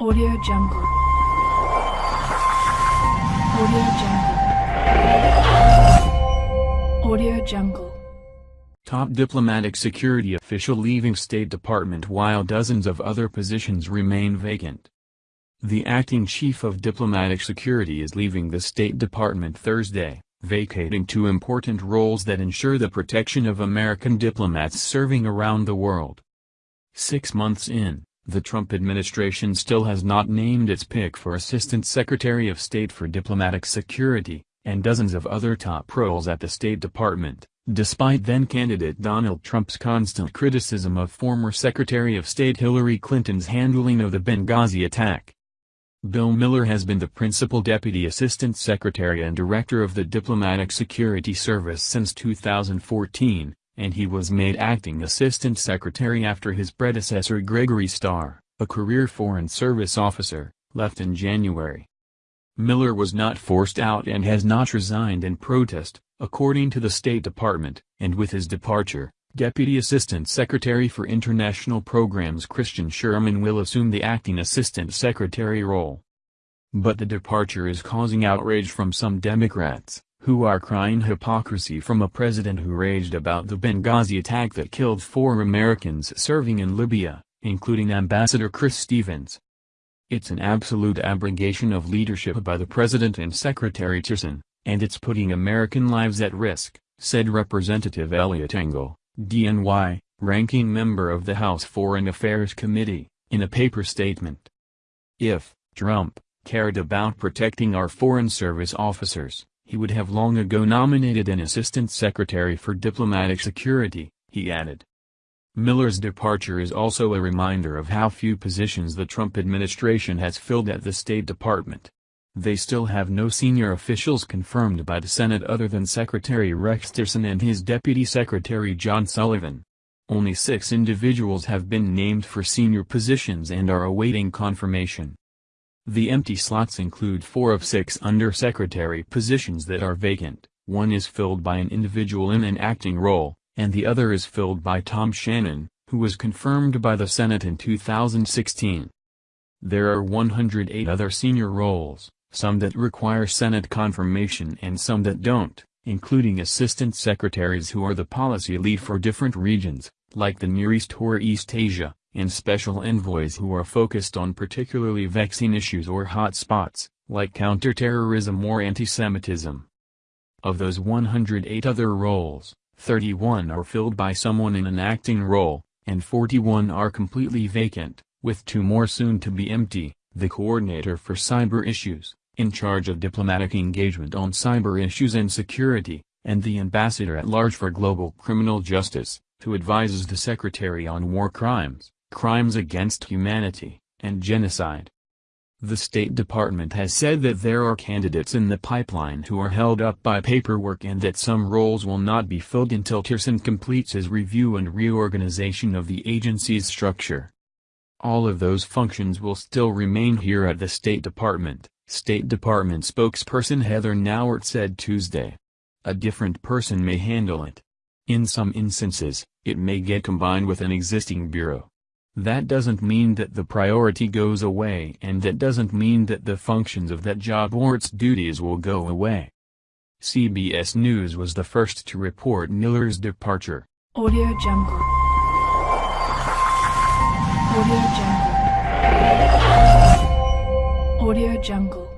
Audio Jungle. Audio Jungle. Audio Jungle. Top diplomatic security official leaving State Department while dozens of other positions remain vacant. The acting chief of diplomatic security is leaving the State Department Thursday, vacating two important roles that ensure the protection of American diplomats serving around the world. Six months in, the Trump administration still has not named its pick for Assistant Secretary of State for Diplomatic Security, and dozens of other top roles at the State Department, despite then-candidate Donald Trump's constant criticism of former Secretary of State Hillary Clinton's handling of the Benghazi attack. Bill Miller has been the principal deputy assistant secretary and director of the Diplomatic Security Service since 2014, and he was made acting assistant secretary after his predecessor Gregory Starr, a career Foreign Service officer, left in January. Miller was not forced out and has not resigned in protest, according to the State Department, and with his departure, Deputy Assistant Secretary for International Programs Christian Schurman will assume the acting Assistant Secretary role. But the departure is causing outrage from some Democrats, who are crying hypocrisy from a president who raged about the Benghazi attack that killed four Americans serving in Libya, including Ambassador Chris Stevens. It's an absolute abrogation of leadership by the president and Secretary Tillerson, and it's putting American lives at risk, said Representative Eliot Engel. DNY, ranking member of the House Foreign Affairs Committee, in a paper statement. If Trump cared about protecting our Foreign Service officers, he would have long ago nominated an Assistant Secretary for Diplomatic Security, he added. Miller's departure is also a reminder of how few positions the Trump administration has filled at the State Department. They still have no senior officials confirmed by the Senate other than Secretary Rex Tillerson and his Deputy Secretary John Sullivan. Only six individuals have been named for senior positions and are awaiting confirmation. The empty slots include four of six undersecretary positions that are vacant, one is filled by an individual in an acting role, and the other is filled by Tom Shannon, who was confirmed by the Senate in 2016. There are 108 other senior roles, some that require Senate confirmation and some that don't, including assistant secretaries who are the policy lead for different regions, like the Near East or East Asia, and special envoys who are focused on particularly vexing issues or hot spots, like counterterrorism or antisemitism. Of those 108 other roles, 31 are filled by someone in an acting role, and 41 are completely vacant, with two more soon to be empty, the coordinator for cyber issues, in charge of diplomatic engagement on cyber issues and security, and the ambassador at large for global criminal justice, who advises the secretary on war crimes, crimes against humanity, and genocide. The State Department has said that there are candidates in the pipeline who are held up by paperwork and that some roles will not be filled until Tillerson completes his review and reorganization of the agency's structure. All of those functions will still remain here at the State Department. State Department spokesperson Heather Nauert said Tuesday. A different person may handle it. In some instances, it may get combined with an existing bureau. That doesn't mean that the priority goes away and that doesn't mean that the functions of that job or its duties will go away. CBS News was the first to report Miller's departure. Audio Jungle. Audio Jungle. Audio Jungle.